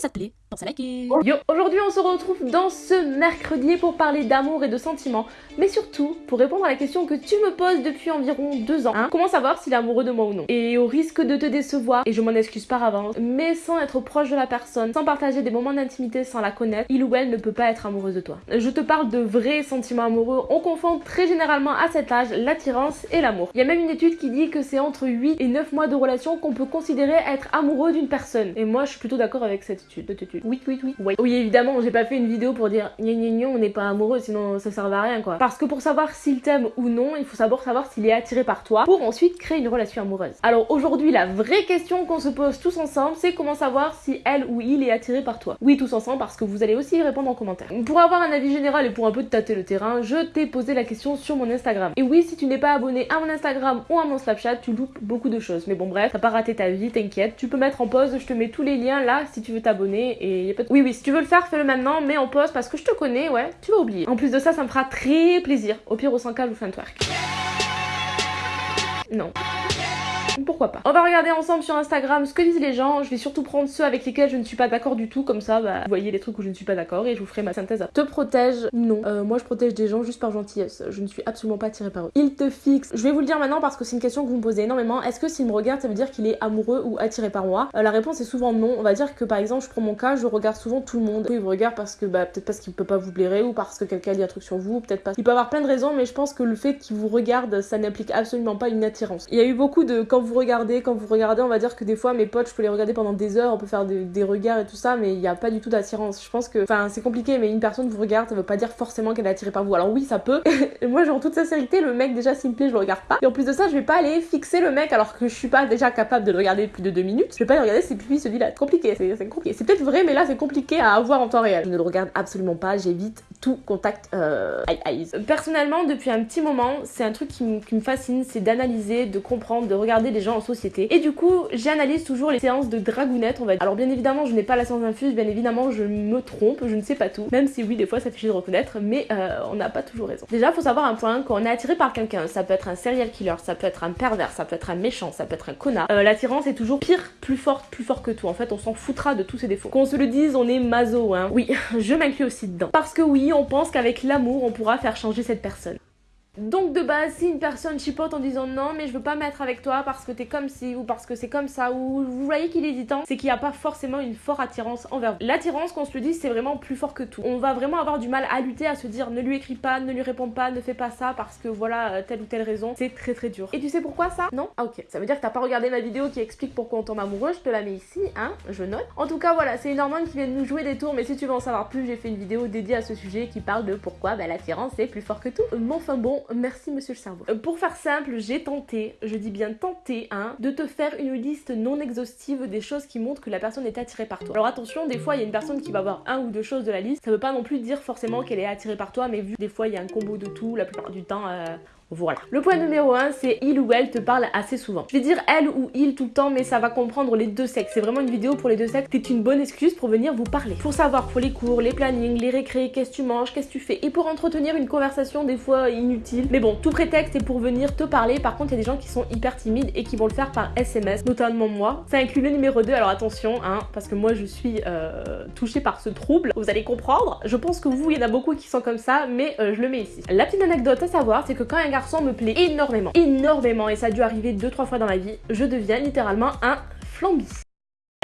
Ça te plaît, à liker. Yo, aujourd'hui on se retrouve dans ce mercredi pour parler d'amour et de sentiments, mais surtout pour répondre à la question que tu me poses depuis environ deux ans. Hein. Comment savoir s'il est amoureux de moi ou non? Et au risque de te décevoir, et je m'en excuse par avance, mais sans être proche de la personne, sans partager des moments d'intimité, sans la connaître, il ou elle ne peut pas être amoureuse de toi. Je te parle de vrais sentiments amoureux, on confond très généralement à cet âge l'attirance et l'amour. Il y a même une étude qui dit que c'est entre 8 et 9 mois de relation qu'on peut considérer être amoureux d'une personne. Et moi je suis plutôt d'accord avec cette étude. Oui, oui, oui, oui. Évidemment, j'ai pas fait une vidéo pour dire gna gna on n'est pas amoureux, sinon ça servait à rien quoi. Parce que pour savoir s'il t'aime ou non, il faut savoir savoir s'il est attiré par toi pour ensuite créer une relation amoureuse. Alors aujourd'hui, la vraie question qu'on se pose tous ensemble, c'est comment savoir si elle ou il est attiré par toi? Oui, tous ensemble, parce que vous allez aussi y répondre en commentaire. Pour avoir un avis général et pour un peu te tâter le terrain, je t'ai posé la question sur mon Instagram. Et oui, si tu n'es pas abonné à mon Instagram ou à mon Snapchat, tu loupes beaucoup de choses. Mais bon bref, t'as pas raté ta vie, t'inquiète. Tu peux mettre en pause, je te mets tous les liens là si tu veux t'abonner et y a pas de... Oui, oui, si tu veux le faire, fais-le maintenant, mais en pause parce que je te connais, ouais, tu vas oublier. En plus de ça, ça me fera très plaisir. Au pire, au 100K, je vous fais un twerk. Non pourquoi pas. On va regarder ensemble sur Instagram ce que disent les gens, je vais surtout prendre ceux avec lesquels je ne suis pas d'accord du tout, comme ça bah, vous voyez les trucs où je ne suis pas d'accord et je vous ferai ma synthèse. Te protège Non. Euh, moi je protège des gens juste par gentillesse, je ne suis absolument pas attirée par eux. Il te fixe, je vais vous le dire maintenant parce que c'est une question que vous me posez énormément, est-ce que s'il me regarde ça veut dire qu'il est amoureux ou attiré par moi? Euh, La réponse est souvent non, on va dire que par exemple je prends mon cas, je regarde souvent tout le monde. Il vous regarde parce que bah peut-être parce qu'il peut pas vous blairer ou parce que quelqu'un dit un truc sur vous, peut-être pas. Il peut avoir plein de raisons mais je pense que le fait qu'il vous regarde ça n'implique absolument pas une attirance. Il y a eu beaucoup de quand vous regardez, quand vous regardez, on va dire que des fois mes potes, je peux les regarder pendant des heures, on peut faire des, regards et tout ça, mais il n'y a pas du tout d'attirance. Je pense que, enfin, c'est compliqué, mais une personne vous regarde, ça veut pas dire forcément qu'elle est attirée par vous. Alors oui, ça peut. moi, genre, toute sincérité, le mec, déjà, s'il me plaît, je le regarde pas. Et en plus de ça, je vais pas aller fixer le mec alors que je suis pas déjà capable de le regarder plus de deux minutes. Je vais pas aller regarder si puis se dit là, compliqué, c'est compliqué. C'est peut-être vrai, mais là, c'est compliqué à avoir en temps réel. Je ne le regarde absolument pas, j'évite tout contact euh, eyes. Personnellement, depuis un petit moment, c'est un truc qui, me fascine, c'est d'analyser, de comprendre, de regarder les gens société. Et du coup, j'analyse toujours les séances de dragounette, on va dire. Alors bien évidemment, je n'ai pas la science infuse, bien évidemment, je me trompe, je ne sais pas tout. Même si oui, des fois, ça fait chier de reconnaître, mais euh, on n'a pas toujours raison. Déjà, faut savoir un point, quand on est attiré par quelqu'un, ça peut être un serial killer, ça peut être un pervers, ça peut être un méchant, ça peut être un connard. Euh, L'attirance est toujours pire, plus forte, plus fort que tout. En fait, on s'en foutra de tous ses défauts. Qu'on se le dise, on est maso, hein. Oui, je m'inclus aussi dedans. Parce que oui, on pense qu'avec l'amour, on pourra faire changer cette personne. Donc de base, si une personne chipote en disant non mais je veux pas mettre avec toi parce que t'es comme ci ou parce que c'est comme ça ou vous voyez qu'il est hésitant, c'est qu'il n'y a pas forcément une forte attirance envers vous. L'attirance, qu'on se le dise, c'est vraiment plus fort que tout. On va vraiment avoir du mal à lutter, à se dire ne lui écris pas, ne lui réponds pas, ne fais pas ça parce que voilà euh, telle ou telle raison. C'est très très dur. Et tu sais pourquoi ça? Non? Ah ok. Ça veut dire que t'as pas regardé ma vidéo qui explique pourquoi on tombe amoureux, je te la mets ici, hein, je note. En tout cas voilà, c'est une hormone qui vient de nous jouer des tours, mais si tu veux en savoir plus, j'ai fait une vidéo dédiée à ce sujet qui parle de pourquoi bah, l'attirance est plus fort que tout. Mais enfin bon, merci monsieur le euh, pour faire simple, j'ai tenté, je dis bien tenté, hein, de te faire une liste non exhaustive des choses qui montrent que la personne est attirée par toi. Alors attention, des fois il y a une personne qui va avoir un ou deux choses de la liste, ça veut pas non plus dire forcément qu'elle est attirée par toi, mais vu des fois il y a un combo de tout, la plupart du temps, euh, voilà. Le point numéro 1, c'est il ou elle te parle assez souvent. Je vais dire elle ou il tout le temps, mais ça va comprendre les deux sexes. C'est vraiment une vidéo pour les deux sexes. C'est une bonne excuse pour venir vous parler. Pour savoir pour les cours, les plannings, les récrés, qu'est-ce que tu manges, qu'est-ce que tu fais. Et pour entretenir une conversation des fois inutile. Mais bon, tout prétexte est pour venir te parler. Par contre, il y a des gens qui sont hyper timides et qui vont le faire par SMS, notamment moi. Ça inclut le numéro 2, alors attention, hein, parce que moi je suis euh, touchée par ce trouble. Vous allez comprendre. Je pense que vous, il y en a beaucoup qui sont comme ça, mais euh, je le mets ici. La petite anecdote à savoir, c'est que quand un garçon me plaît énormément, énormément, et ça a dû arriver 2-3 fois dans ma vie, je deviens littéralement un flambi.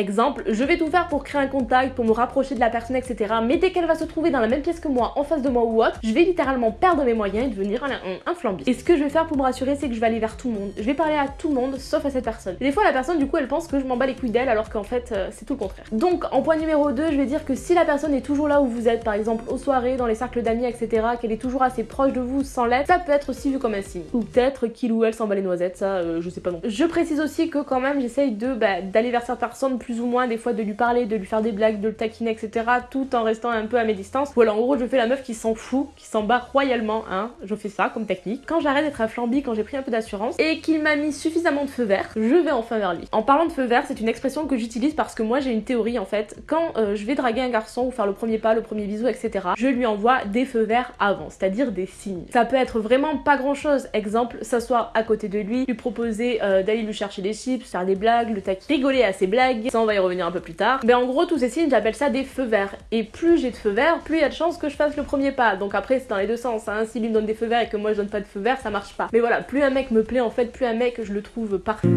Exemple, je vais tout faire pour créer un contact, pour me rapprocher de la personne, etc. Mais dès qu'elle va se trouver dans la même pièce que moi, en face de moi ou autre, je vais littéralement perdre mes moyens et devenir un, un. Et ce que je vais faire pour me rassurer, c'est que je vais aller vers tout le monde. Je vais parler à tout le monde, sauf à cette personne. Et des fois, la personne, du coup, elle pense que je m'en bats les couilles d'elle, alors qu'en fait, euh, c'est tout le contraire. Donc, en point numéro 2, je vais dire que si la personne est toujours là où vous êtes, par exemple aux soirées, dans les cercles d'amis, etc., qu'elle est toujours assez proche de vous sans l'être, ça peut être aussi vu comme un signe. Ou peut-être qu'il ou elle s'en bat les noisettes, ça, euh, je sais pas non. Je précise aussi que quand même, j'essaye de bah, d'aller vers cette personne plus ou moins des fois de lui parler, de lui faire des blagues, de le taquiner, etc. Tout en restant un peu à mes distances. Voilà, en gros, je fais la meuf qui s'en fout, qui s'en bat royalement, hein. Je fais ça comme technique. Quand j'arrête d'être un flambi, quand j'ai pris un peu d'assurance et qu'il m'a mis suffisamment de feu vert, je vais enfin vers lui. En parlant de feu vert, c'est une expression que j'utilise parce que moi j'ai une théorie en fait. Quand euh, je vais draguer un garçon ou faire le premier pas, le premier bisou, etc., je lui envoie des feux verts avant, c'est-à-dire des signes. Ça peut être vraiment pas grand chose. Exemple, s'asseoir à côté de lui, lui proposer euh, d'aller lui chercher des chips, faire des blagues, le taquiner, rigoler à ses blagues, on va y revenir un peu plus tard. Mais en gros, tous ces signes, j'appelle ça des feux verts. Et plus j'ai de feux verts, plus il y a de chances que je fasse le premier pas. Donc après, c'est dans les deux sens. Hein. S'il lui me donne des feux verts et que moi je donne pas de feux verts, ça marche pas. Mais voilà, plus un mec me plaît en fait, plus un mec je le trouve parfait.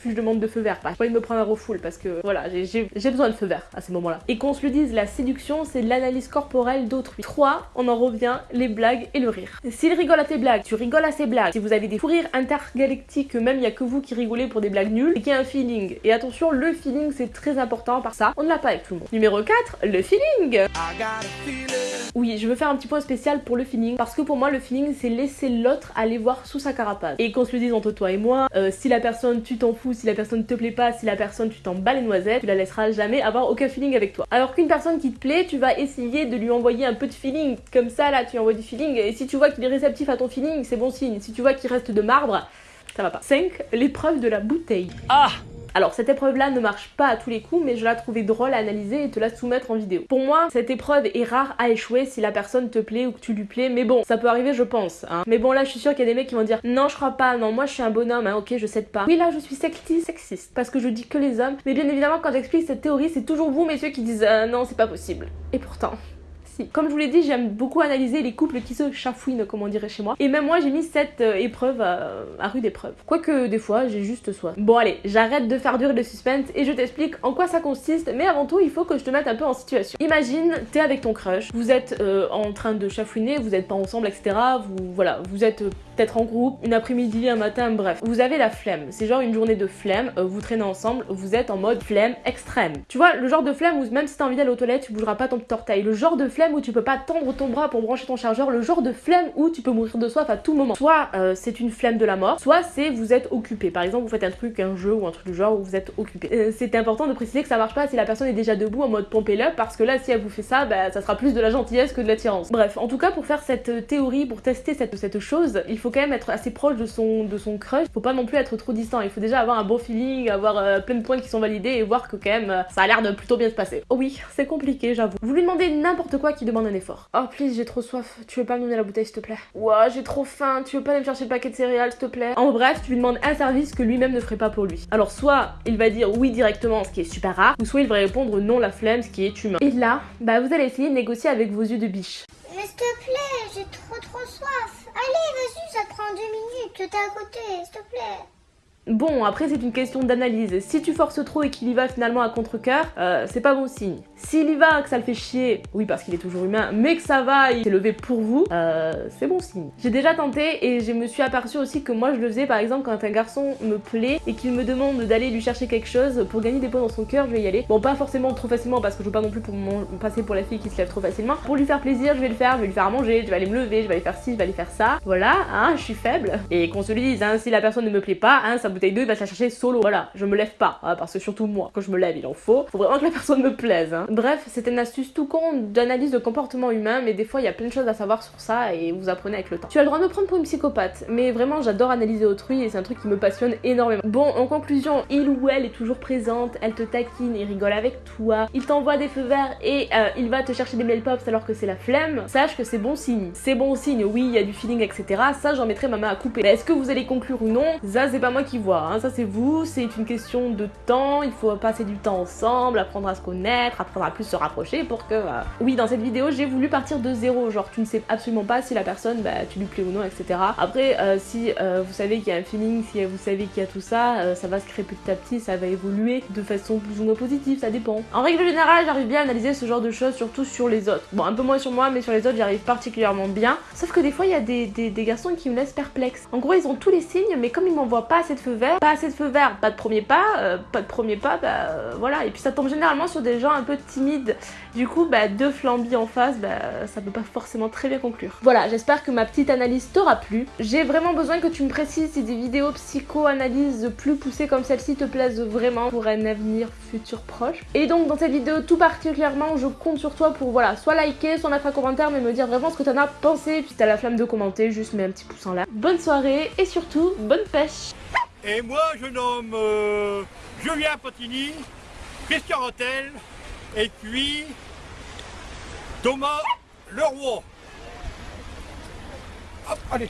Plus je demande de feu vert. Pas envie de me prendre un refoule parce que voilà, j'ai besoin de feu vert à ces moments-là. Et qu'on se le dise, la séduction, c'est l'analyse corporelle d'autrui. 3, on en revient, les blagues et le rire. S'il rigole à tes blagues, tu rigoles à ses blagues. Si vous avez des fous rires intergalactiques, même il y a que vous qui rigolez pour des blagues nulles, et qu'il y a un feeling. Et attention, le feeling c'est très important par ça, on ne l'a pas avec tout le monde. Numéro 4, le feeling. Oui, je veux faire un petit point spécial pour le feeling, parce que pour moi le feeling c'est laisser l'autre aller voir sous sa carapace. Et qu'on se le dise entre toi et moi, euh, si la personne tu t'en fous, si la personne te plaît pas, si la personne tu t'en bats les noisettes, tu la laisseras jamais avoir aucun feeling avec toi. Alors qu'une personne qui te plaît, tu vas essayer de lui envoyer un peu de feeling, comme ça là tu envoies du feeling, et si tu vois qu'il est réceptif à ton feeling, c'est bon signe. Si tu vois qu'il reste de marbre, ça va pas. 5. L'épreuve de la bouteille. Ah alors cette épreuve-là ne marche pas à tous les coups, mais je la trouvais drôle à analyser et te la soumettre en vidéo. Pour moi, cette épreuve est rare à échouer si la personne te plaît ou que tu lui plais, mais bon, ça peut arriver je pense. Hein. Mais bon là, je suis sûre qu'il y a des mecs qui vont dire non, je crois pas, non, moi je suis un bonhomme, hein, ok, je cède pas. Oui là, je suis sexiste, sexiste, parce que je dis que les hommes. Mais bien évidemment, quand j'explique cette théorie, c'est toujours vous, messieurs, qui disent euh, non, c'est pas possible. Et pourtant. Comme je vous l'ai dit, j'aime beaucoup analyser les couples qui se chafouinent, comme on dirait chez moi. Et même moi, j'ai mis cette euh, épreuve à, rude épreuve. Quoique, des fois, j'ai juste soif. Bon, allez, j'arrête de faire durer le suspense et je t'explique en quoi ça consiste. Mais avant tout, il faut que je te mette un peu en situation. Imagine, t'es avec ton crush, vous êtes euh, en train de chafouiner, vous êtes pas ensemble, etc. Vous, voilà, vous êtes euh, peut-être en groupe, une après-midi, un matin, bref. Vous avez la flemme. C'est genre une journée de flemme, vous traînez ensemble, vous êtes en mode flemme extrême. Tu vois, le genre de flemme où même si t'as envie d'aller aux toilettes, tu bougeras pas ton petit. Le genre de flemme où tu peux pas tendre ton bras pour brancher ton chargeur, le genre de flemme où tu peux mourir de soif à tout moment. Soit euh, c'est une flemme de la mort, soit c'est vous êtes occupé. Par exemple, vous faites un truc, un jeu ou un truc du genre où vous êtes occupé. Euh, c'est important de préciser que ça marche pas si la personne est déjà debout en mode pompez le parce que là, si elle vous fait ça, bah, ça sera plus de la gentillesse que de l'attirance. Bref, en tout cas, pour faire cette théorie, pour tester cette, cette chose, il faut quand même être assez proche de son, de son crush. Faut pas non plus être trop distant. Il faut déjà avoir un bon feeling, avoir euh, plein de points qui sont validés et voir que quand même ça a l'air de plutôt bien se passer. Oh oui, c'est compliqué, j'avoue. Vous lui demandez n'importe quoi qui demande un effort. Oh please, j'ai trop soif. Tu veux pas me donner la bouteille, s'il te plaît? Ouah, j'ai trop faim. Tu veux pas aller me chercher le paquet de céréales, s'il te plaît? En bref, tu lui demandes un service que lui-même ne ferait pas pour lui. Alors, soit il va dire oui directement, ce qui est super rare, ou soit il va répondre non la flemme, ce qui est humain. Et là, bah vous allez essayer de négocier avec vos yeux de biche. Mais s'il te plaît, j'ai trop trop soif. Allez, vas-y, ça te prend deux minutes. T'es à côté, s'il te plaît. Bon, après c'est une question d'analyse. Si tu forces trop et qu'il y va finalement à contre-coeur, euh, c'est pas bon signe. S'il y va, que ça le fait chier, oui parce qu'il est toujours humain, mais que ça va, il s'est levé pour vous, euh, c'est bon signe. J'ai déjà tenté et je me suis aperçu aussi que moi je le faisais par exemple quand un garçon me plaît et qu'il me demande d'aller lui chercher quelque chose pour gagner des points dans son cœur, je vais y aller. Bon, pas forcément trop facilement parce que je veux pas non plus pour passer pour la fille qui se lève trop facilement. Pour lui faire plaisir, je vais le faire, je vais lui faire manger, je vais aller me lever, je vais aller faire ci, je vais aller faire ça. Voilà, hein, je suis faible. Et qu'on se le dise, hein, si la personne ne me plaît pas, hein, ça bouteille d'eau, il va se la chercher solo. Voilà, je me lève pas, hein, parce que surtout moi, quand je me lève, il en faut. Faut vraiment que la personne me plaise. Hein. Bref, c'était une astuce tout con d'analyse de comportement humain, mais des fois, il y a plein de choses à savoir sur ça et vous apprenez avec le temps. Tu as le droit de me prendre pour une psychopathe, mais vraiment, j'adore analyser autrui et c'est un truc qui me passionne énormément. Bon, en conclusion, il ou elle est toujours présente, elle te taquine, il rigole avec toi, il t'envoie des feux verts et euh, il va te chercher des mail pops alors que c'est la flemme. Sache que c'est bon signe. C'est bon signe, oui, il y a du feeling, etc. Ça, j'en mettrai ma main à couper. Est-ce que vous allez conclure ou non? Ça, c'est pas moi qui Hein ça c'est vous, c'est une question de temps, il faut passer du temps ensemble, apprendre à se connaître, apprendre à plus se rapprocher pour que... Euh, oui, dans cette vidéo, j'ai voulu partir de zéro, genre tu ne sais absolument pas si la personne, bah, tu lui plais ou non, etc. Après, euh, si euh, vous savez qu'il y a un feeling, si vous savez qu'il y a tout ça, ça va se créer petit à petit, ça va évoluer de façon plus ou moins positive, ça dépend. En règle générale, j'arrive bien à analyser ce genre de choses, surtout sur les autres. Bon, un peu moins sur moi, mais sur les autres, j'arrive particulièrement bien. Sauf que des fois, il y a des, des, garçons qui me laissent perplexe. En gros, ils ont tous les signes, mais comme ils m'envoient pas assez de feu pas assez de feu vert, pas de premier pas, euh, pas de premier pas, bah euh, voilà. Et puis ça tombe généralement sur des gens un peu timides. Du coup, bah deux flambis en face, bah ça peut pas forcément très bien conclure. Voilà, j'espère que ma petite analyse t'aura plu. J'ai vraiment besoin que tu me précises si des vidéos psycho-analyse plus poussées comme celle-ci te plaisent vraiment pour un avenir futur proche. Et donc dans cette vidéo tout particulièrement, je compte sur toi pour voilà, soit liker, soit mettre un commentaire, mais me dire vraiment ce que t'en as pensé. Puis t'as la flamme de commenter, juste mets un petit pouce en l'air. Bonne soirée et surtout, bonne pêche et moi, je nomme euh, Julien Potini, Christian Rotel, et puis Thomas Leroy. Hop, allez.